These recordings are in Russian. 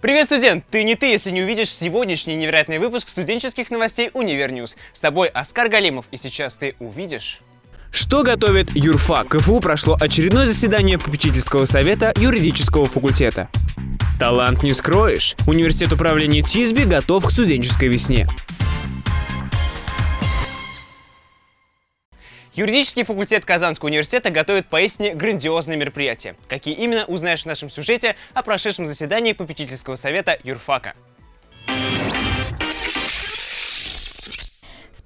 Привет, студент! Ты не ты, если не увидишь сегодняшний невероятный выпуск студенческих новостей Univer News. С тобой Оскар Галимов, и сейчас ты увидишь... Что готовит юрфак? КФУ прошло очередное заседание попечительского совета юридического факультета. Талант не скроешь. Университет управления ТИСБИ готов к студенческой весне. Юридический факультет Казанского университета готовит поистине грандиозные мероприятия. Какие именно, узнаешь в нашем сюжете о прошедшем заседании попечительского совета юрфака.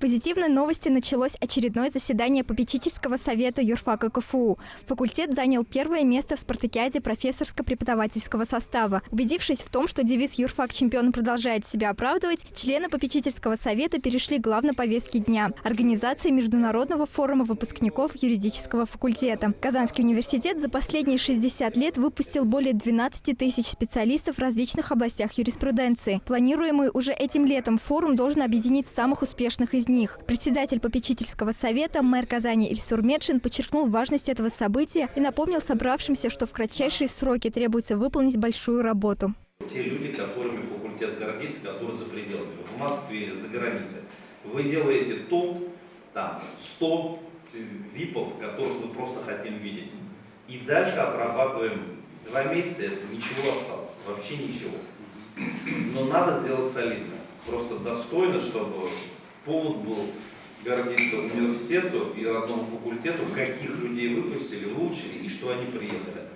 Позитивной новости началось очередное заседание попечительского совета юрфака КФУ. Факультет занял первое место в спартакиаде профессорско-преподавательского состава. Убедившись в том, что девиз «Юрфак чемпион» продолжает себя оправдывать, члены попечительского совета перешли к главной повестке дня – организации Международного форума выпускников юридического факультета. Казанский университет за последние 60 лет выпустил более 12 тысяч специалистов в различных областях юриспруденции. Планируемый уже этим летом форум должен объединить самых успешных из них. Председатель попечительского совета, мэр Казани Ильсур Медшин подчеркнул важность этого события и напомнил собравшимся, что в кратчайшие сроки требуется выполнить большую работу. Те люди, которыми факультет гордится, которые за пределами, в Москве за границей, вы делаете топ, там, 100 випов, которых мы просто хотим видеть. И дальше отрабатываем два месяца, ничего осталось, вообще ничего. Но надо сделать солидно, просто достойно, чтобы повод был гордиться университету и родному факультету, каких людей выпустили, выучили и что они приехали.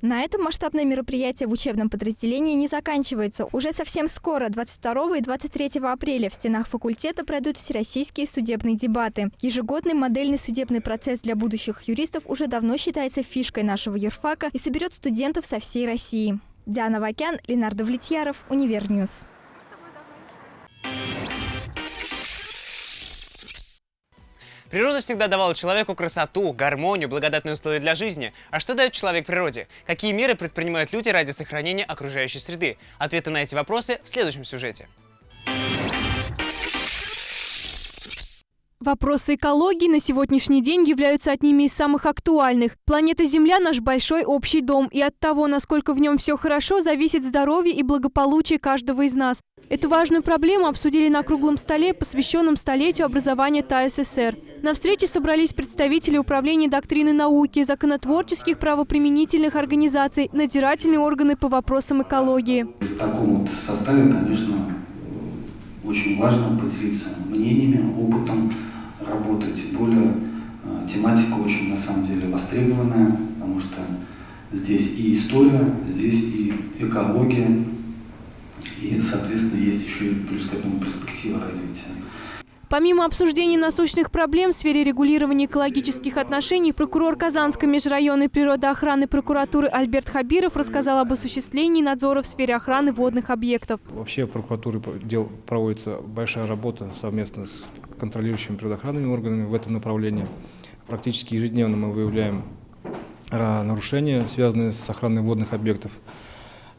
На этом масштабное мероприятие в учебном подразделении не заканчивается. Уже совсем скоро, 22 и 23 апреля, в стенах факультета пройдут всероссийские судебные дебаты. Ежегодный модельный судебный процесс для будущих юристов уже давно считается фишкой нашего юрфака и соберет студентов со всей России. Диана Вакян, Ленардо Влетьяров, Univer News. Природа всегда давала человеку красоту, гармонию, благодатные условия для жизни. А что дает человек природе? Какие меры предпринимают люди ради сохранения окружающей среды? Ответы на эти вопросы в следующем сюжете. Вопросы экологии на сегодняшний день являются одними из самых актуальных. Планета Земля – наш большой общий дом, и от того, насколько в нем все хорошо, зависит здоровье и благополучие каждого из нас. Эту важную проблему обсудили на круглом столе, посвященном столетию образования ТАССР. На встрече собрались представители Управления доктрины науки, законотворческих правоприменительных организаций, надзирательные органы по вопросам экологии. В таком вот составе, конечно, очень важно поделиться мнениями, опытом работать. Более э, тематика очень, на самом деле, востребованная, потому что здесь и история, здесь и экология, и, соответственно, есть еще и плюс к этому перспектива развития. Помимо обсуждения насущных проблем в сфере регулирования экологических отношений, прокурор Казанской межрайонной природоохраны прокуратуры Альберт Хабиров рассказал об осуществлении надзора в сфере охраны водных объектов. Вообще в прокуратуре дел проводится большая работа совместно с контролирующими природоохранными органами в этом направлении. Практически ежедневно мы выявляем нарушения, связанные с охраной водных объектов.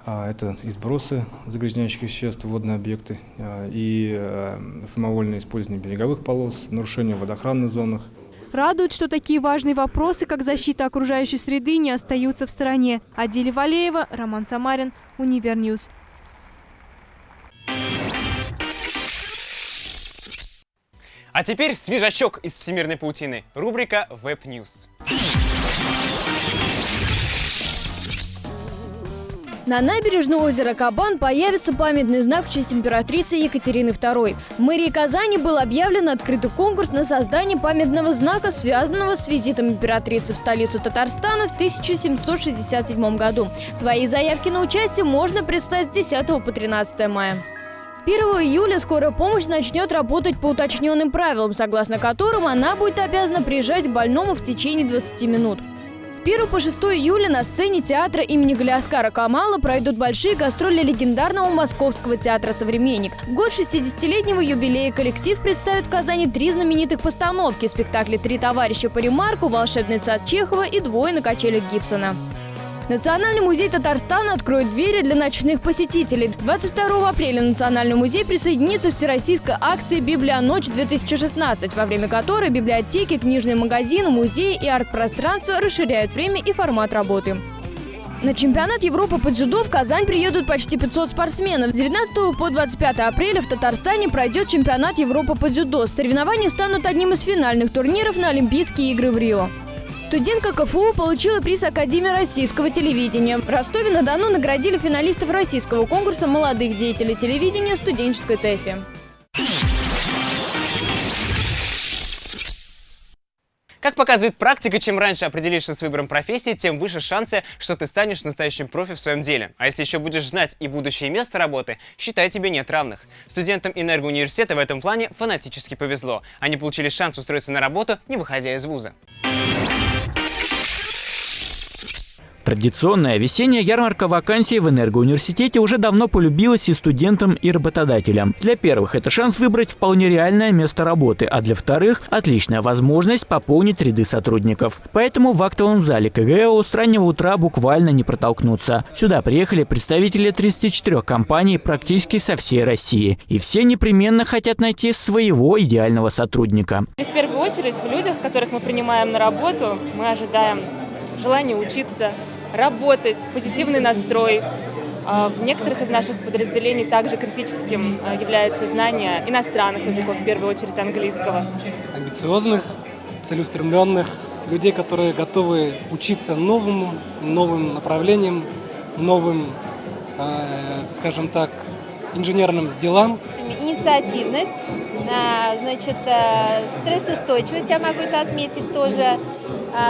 А, это и сбросы загрязняющих веществ в водные объекты, а, и э, самовольное использование береговых полос, нарушение в водоохранных зонах. Радует, что такие важные вопросы, как защита окружающей среды, не остаются в стороне. Адиля Валеева, Роман Самарин, Univer News. А теперь свежачок из всемирной паутины. Рубрика Web На набережной озера Кабан появится памятный знак в честь императрицы Екатерины II. В мэрии Казани был объявлен открытый конкурс на создание памятного знака, связанного с визитом императрицы в столицу Татарстана в 1767 году. Свои заявки на участие можно представить с 10 по 13 мая. 1 июля скорая помощь начнет работать по уточненным правилам, согласно которым она будет обязана приезжать к больному в течение 20 минут. 1 по 6 июля на сцене театра имени Галиаскара Камала пройдут большие гастроли легендарного Московского театра «Современник». В год 60-летнего юбилея коллектив представит в Казани три знаменитых постановки – спектакли «Три товарища по ремарку», «Волшебный сад Чехова» и «Двое на качелях Гибсона». Национальный музей Татарстана откроет двери для ночных посетителей. 22 апреля Национальный музей присоединится к всероссийской акции «Библия ночь-2016», во время которой библиотеки, книжные магазины, музеи и арт-пространства расширяют время и формат работы. На чемпионат Европы по дзюдо в Казань приедут почти 500 спортсменов. С 19 по 25 апреля в Татарстане пройдет чемпионат Европы по дзюдо. Соревнования станут одним из финальных турниров на Олимпийские игры в Рио. Студентка КФУ получила приз Академии российского телевидения. В Ростове-на-Дону наградили финалистов российского конкурса молодых деятелей телевидения студенческой ТЭФИ. Как показывает практика, чем раньше определишься с выбором профессии, тем выше шансы, что ты станешь настоящим профи в своем деле. А если еще будешь знать и будущее место работы, считай, тебе нет равных. Студентам энергоуниверситета в этом плане фанатически повезло. Они получили шанс устроиться на работу, не выходя из вуза. Традиционная весенняя ярмарка вакансий в Энергоуниверситете уже давно полюбилась и студентам, и работодателям. Для первых это шанс выбрать вполне реальное место работы, а для вторых – отличная возможность пополнить ряды сотрудников. Поэтому в актовом зале КГЛ с раннего утра буквально не протолкнуться. Сюда приехали представители 34 компаний практически со всей России. И все непременно хотят найти своего идеального сотрудника. В первую очередь в людях, которых мы принимаем на работу, мы ожидаем желание учиться, работать, позитивный настрой. А, в некоторых из наших подразделений также критическим а, является знание иностранных языков, в первую очередь английского. Амбициозных, целеустремленных, людей, которые готовы учиться новым, новым направлениям, новым, а, скажем так, инженерным делам. Инициативность, значит, э, стрессоустойчивость, я могу это отметить тоже,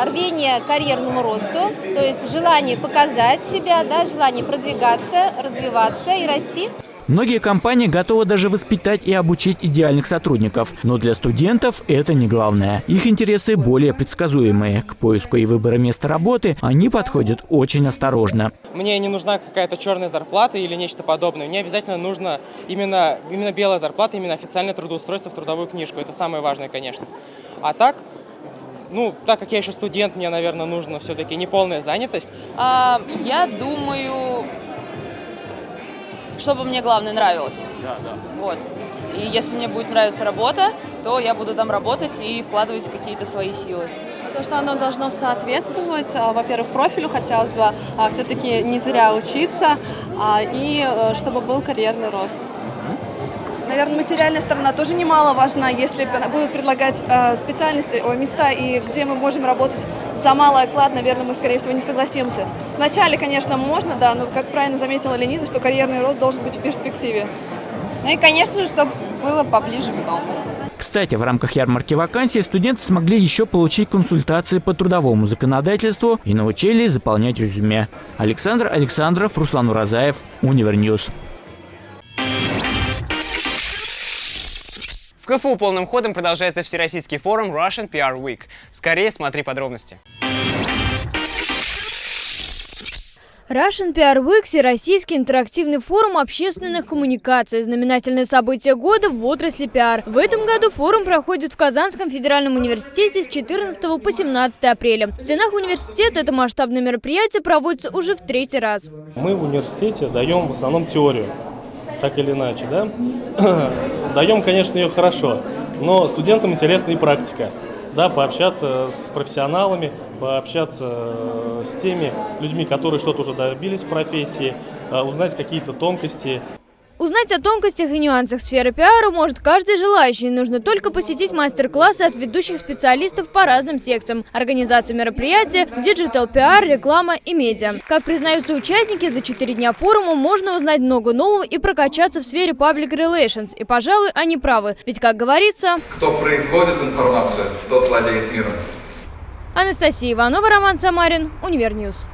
рвение к карьерному росту, то есть желание показать себя, да, желание продвигаться, развиваться и расти. Многие компании готовы даже воспитать и обучить идеальных сотрудников. Но для студентов это не главное. Их интересы более предсказуемые. К поиску и выбору места работы они подходят очень осторожно. Мне не нужна какая-то черная зарплата или нечто подобное. Мне обязательно нужна именно, именно белая зарплата, именно официальное трудоустройство в трудовую книжку. Это самое важное, конечно. А так, ну, так как я еще студент, мне, наверное, нужно все-таки неполная занятость. А, я думаю, чтобы мне главное нравилось. Да, да. Вот. И если мне будет нравиться работа, то я буду там работать и вкладывать какие-то свои силы. То, что оно должно соответствовать, а, во-первых, профилю хотелось бы а, все-таки не зря учиться, а, и э, чтобы был карьерный рост. Наверное, материальная сторона тоже немаловажна, если будут предлагать э, специальности, о, места, и где мы можем работать за малый оклад, наверное, мы, скорее всего, не согласимся. Вначале, конечно, можно, да, но, как правильно заметила Лениза, что карьерный рост должен быть в перспективе. Ну и, конечно же, чтобы было поближе к дому. Кстати, в рамках ярмарки вакансий студенты смогли еще получить консультации по трудовому законодательству и научились заполнять резюме. Александр Александров, Руслан Уразаев, Univer News. КФУ полным ходом продолжается Всероссийский форум Russian PR Week. Скорее смотри подробности. Russian PR Week – Всероссийский интерактивный форум общественных коммуникаций, знаменательное событие года в отрасли пиар. В этом году форум проходит в Казанском федеральном университете с 14 по 17 апреля. В стенах университета это масштабное мероприятие проводится уже в третий раз. Мы в университете даем в основном теорию так или иначе, да? Даем, конечно, ее хорошо, но студентам интересна и практика. Да, пообщаться с профессионалами, пообщаться э, с теми людьми, которые что-то уже добились в профессии, э, узнать какие-то тонкости. Узнать о тонкостях и нюансах сферы пиара может каждый желающий. Нужно только посетить мастер-классы от ведущих специалистов по разным секциям. Организация мероприятия, digital пиар, реклама и медиа. Как признаются участники, за 4 дня форума можно узнать много нового и прокачаться в сфере public relations. И, пожалуй, они правы. Ведь, как говорится... Кто производит информацию, тот владеет миром. Анастасия Иванова, Роман Самарин, Univer News.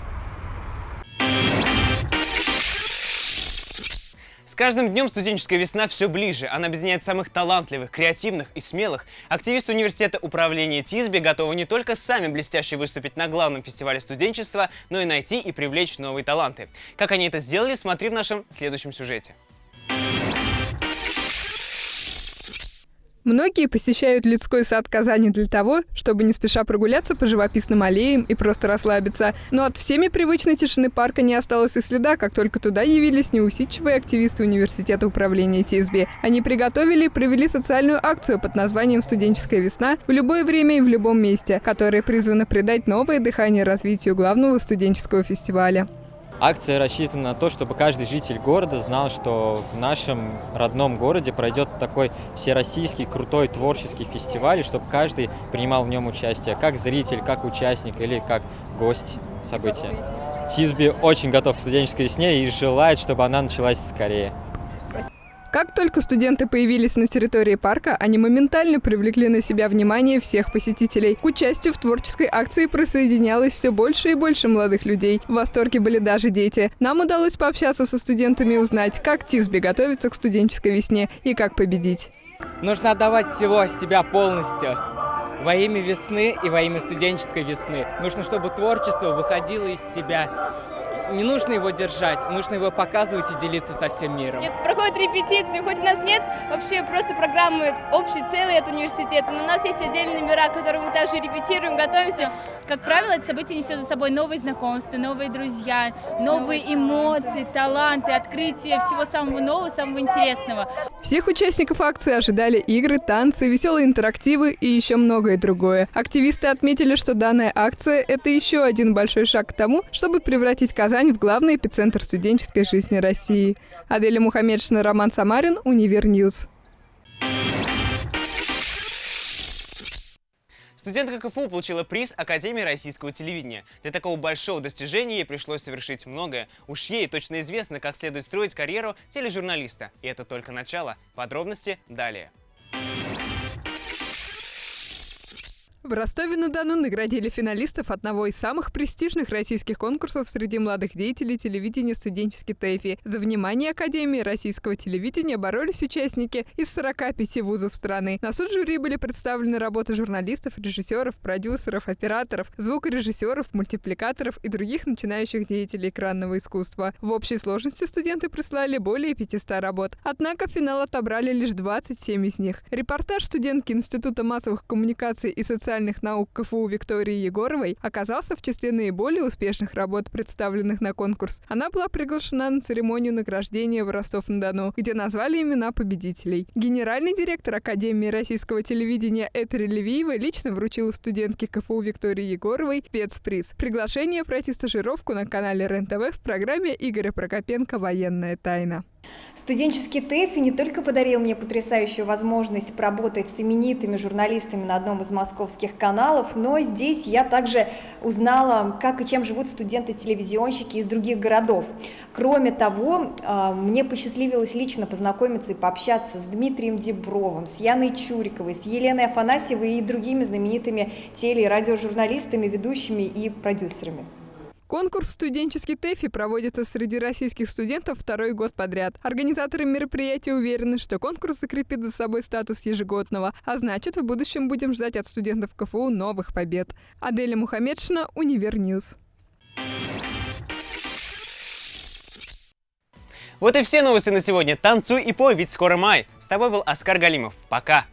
С каждым днем студенческая весна все ближе. Она объединяет самых талантливых, креативных и смелых. Активисты университета управления ТИСБИ готовы не только сами блестяще выступить на главном фестивале студенчества, но и найти и привлечь новые таланты. Как они это сделали, смотри в нашем следующем сюжете. Многие посещают людской сад Казани для того, чтобы не спеша прогуляться по живописным аллеям и просто расслабиться. Но от всеми привычной тишины парка не осталось и следа, как только туда явились неусидчивые активисты университета управления ТСБ. Они приготовили и провели социальную акцию под названием «Студенческая весна» в любое время и в любом месте, которая призвана придать новое дыхание развитию главного студенческого фестиваля. Акция рассчитана на то, чтобы каждый житель города знал, что в нашем родном городе пройдет такой всероссийский крутой творческий фестиваль, и чтобы каждый принимал в нем участие, как зритель, как участник или как гость события. Тисби очень готов к студенческой весне и желает, чтобы она началась скорее. Как только студенты появились на территории парка, они моментально привлекли на себя внимание всех посетителей. К участию в творческой акции присоединялось все больше и больше молодых людей. В восторге были даже дети. Нам удалось пообщаться со студентами и узнать, как Тисби готовится к студенческой весне и как победить. Нужно отдавать всего себя полностью во имя весны и во имя студенческой весны. Нужно, чтобы творчество выходило из себя не нужно его держать, нужно его показывать и делиться со всем миром. Нет, проходят репетиции, хоть у нас нет вообще просто программы общей целой от университета, но у нас есть отдельные номера, которые мы также репетируем, готовимся. Как правило, это событие несет за собой новые знакомства, новые друзья, новые эмоции, таланты, открытие всего самого нового, самого интересного. Всех участников акции ожидали игры, танцы, веселые интерактивы и еще многое другое. Активисты отметили, что данная акция – это еще один большой шаг к тому, чтобы превратить Казань в главный эпицентр студенческой жизни России. Аделя Мухаммедшина, Роман Самарин, Univer News. Студентка КФУ получила приз Академии российского телевидения. Для такого большого достижения ей пришлось совершить многое. Уж ей точно известно, как следует строить карьеру тележурналиста. И это только начало. Подробности далее. В Ростове-на-Дону наградили финалистов одного из самых престижных российских конкурсов среди молодых деятелей телевидения «Студенческий ТЭФИ». За внимание Академии российского телевидения боролись участники из 45 вузов страны. На суд жюри были представлены работы журналистов, режиссеров, продюсеров, операторов, звукорежиссеров, мультипликаторов и других начинающих деятелей экранного искусства. В общей сложности студенты прислали более 500 работ. Однако финал отобрали лишь 27 из них. Репортаж студентки Института массовых коммуникаций и социальных социальных наук КФУ Виктории Егоровой оказался в числе наиболее успешных работ, представленных на конкурс. Она была приглашена на церемонию награждения в Ростов-на-Дону, где назвали имена победителей. Генеральный директор Академии российского телевидения Этери Левиева лично вручила студентке КФУ Виктории Егоровой спецприз. Приглашение пройти стажировку на канале РЕН-ТВ в программе Игоря Прокопенко «Военная тайна». Студенческий ТЭФ не только подарил мне потрясающую возможность поработать с именитыми журналистами на одном из московских каналов, но здесь я также узнала, как и чем живут студенты-телевизионщики из других городов. Кроме того, а, мне посчастливилось лично познакомиться и пообщаться с Дмитрием Дибровым, с Яной Чуриковой, с Еленой Афанасьевой и другими знаменитыми теле- и радиожурналистами, ведущими и продюсерами. Конкурс «Студенческий ТЭФИ» проводится среди российских студентов второй год подряд. Организаторы мероприятия уверены, что конкурс закрепит за собой статус ежегодного, а значит, в будущем будем ждать от студентов КФУ новых побед. Аделя Мухаммедшина, Univer News. Вот и все новости на сегодня. Танцуй и пой, ведь скоро май. С тобой был Оскар Галимов. Пока!